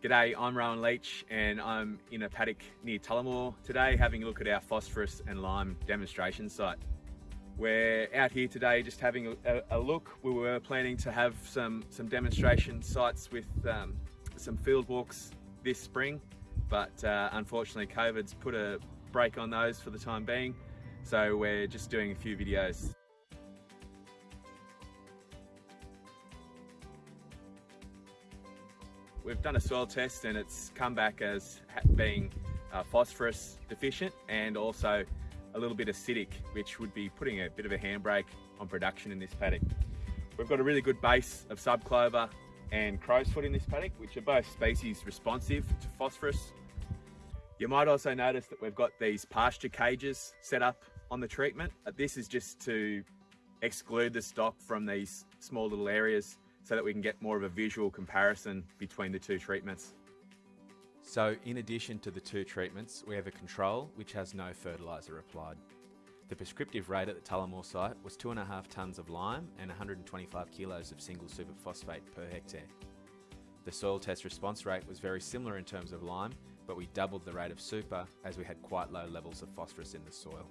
G'day, I'm Rowan Leach and I'm in a paddock near Tullamore today having a look at our phosphorus and lime demonstration site. We're out here today just having a, a look. We were planning to have some, some demonstration sites with um, some field walks this spring, but uh, unfortunately COVID's put a break on those for the time being. So we're just doing a few videos We've done a soil test and it's come back as being uh, phosphorus deficient and also a little bit acidic, which would be putting a bit of a handbrake on production in this paddock. We've got a really good base of subclover and crowsfoot in this paddock, which are both species responsive to phosphorus. You might also notice that we've got these pasture cages set up on the treatment. This is just to exclude the stock from these small little areas so that we can get more of a visual comparison between the two treatments. So in addition to the two treatments, we have a control which has no fertiliser applied. The prescriptive rate at the Tullamore site was 2.5 tonnes of lime and 125 kilos of single superphosphate per hectare. The soil test response rate was very similar in terms of lime, but we doubled the rate of super as we had quite low levels of phosphorus in the soil.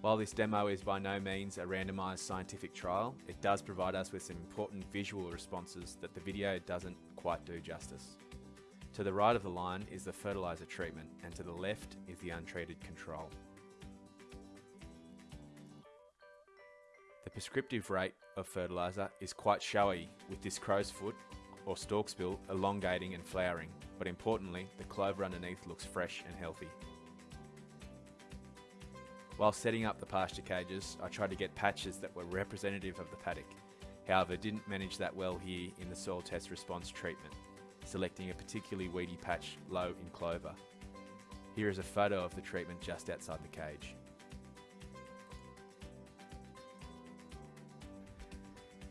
While this demo is by no means a randomised scientific trial, it does provide us with some important visual responses that the video doesn't quite do justice. To the right of the line is the fertiliser treatment and to the left is the untreated control. The prescriptive rate of fertiliser is quite showy with this crow's foot or storksbill elongating and flowering, but importantly the clover underneath looks fresh and healthy. While setting up the pasture cages, I tried to get patches that were representative of the paddock. However, didn't manage that well here in the soil test response treatment, selecting a particularly weedy patch low in clover. Here is a photo of the treatment just outside the cage.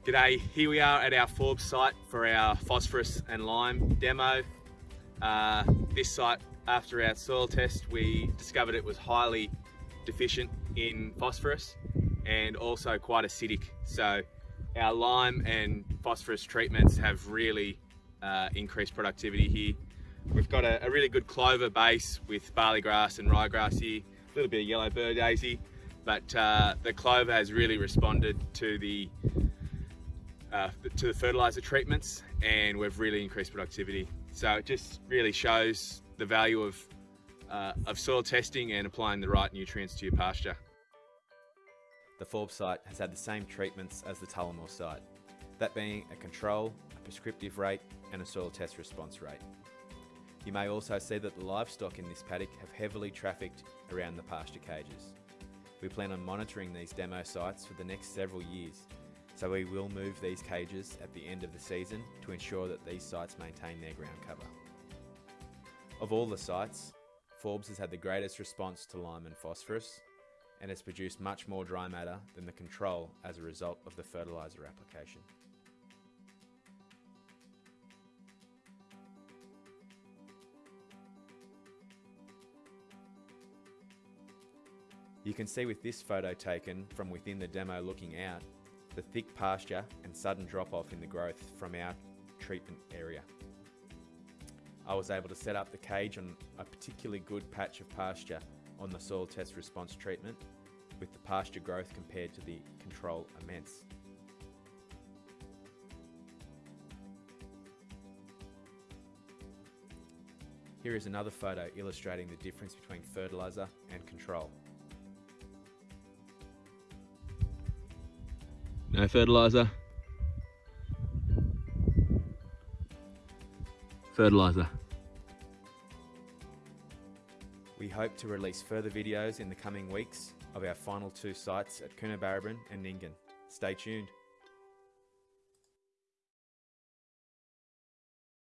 G'day, here we are at our Forbes site for our phosphorus and lime demo. Uh, this site, after our soil test, we discovered it was highly deficient in phosphorus and also quite acidic. So our lime and phosphorus treatments have really uh, increased productivity here. We've got a, a, really good clover base with barley grass and ryegrass here, a little bit of yellow burr daisy, but uh, the clover has really responded to the uh, to the fertilizer treatments and we've really increased productivity. So it just really shows the value of uh, of soil testing and applying the right nutrients to your pasture. The Forbes site has had the same treatments as the Tullamore site, that being a control, a prescriptive rate and a soil test response rate. You may also see that the livestock in this paddock have heavily trafficked around the pasture cages. We plan on monitoring these demo sites for the next several years, so we will move these cages at the end of the season to ensure that these sites maintain their ground cover. Of all the sites, Forbes has had the greatest response to lime and phosphorus and has produced much more dry matter than the control as a result of the fertiliser application. You can see with this photo taken from within the demo looking out, the thick pasture and sudden drop off in the growth from our treatment area. I was able to set up the cage on a particularly good patch of pasture on the soil test response treatment with the pasture growth compared to the control immense. Here is another photo illustrating the difference between fertiliser and control. No fertiliser, fertiliser. We hope to release further videos in the coming weeks of our final two sites at Coonabarabran and Nyngan. Stay tuned.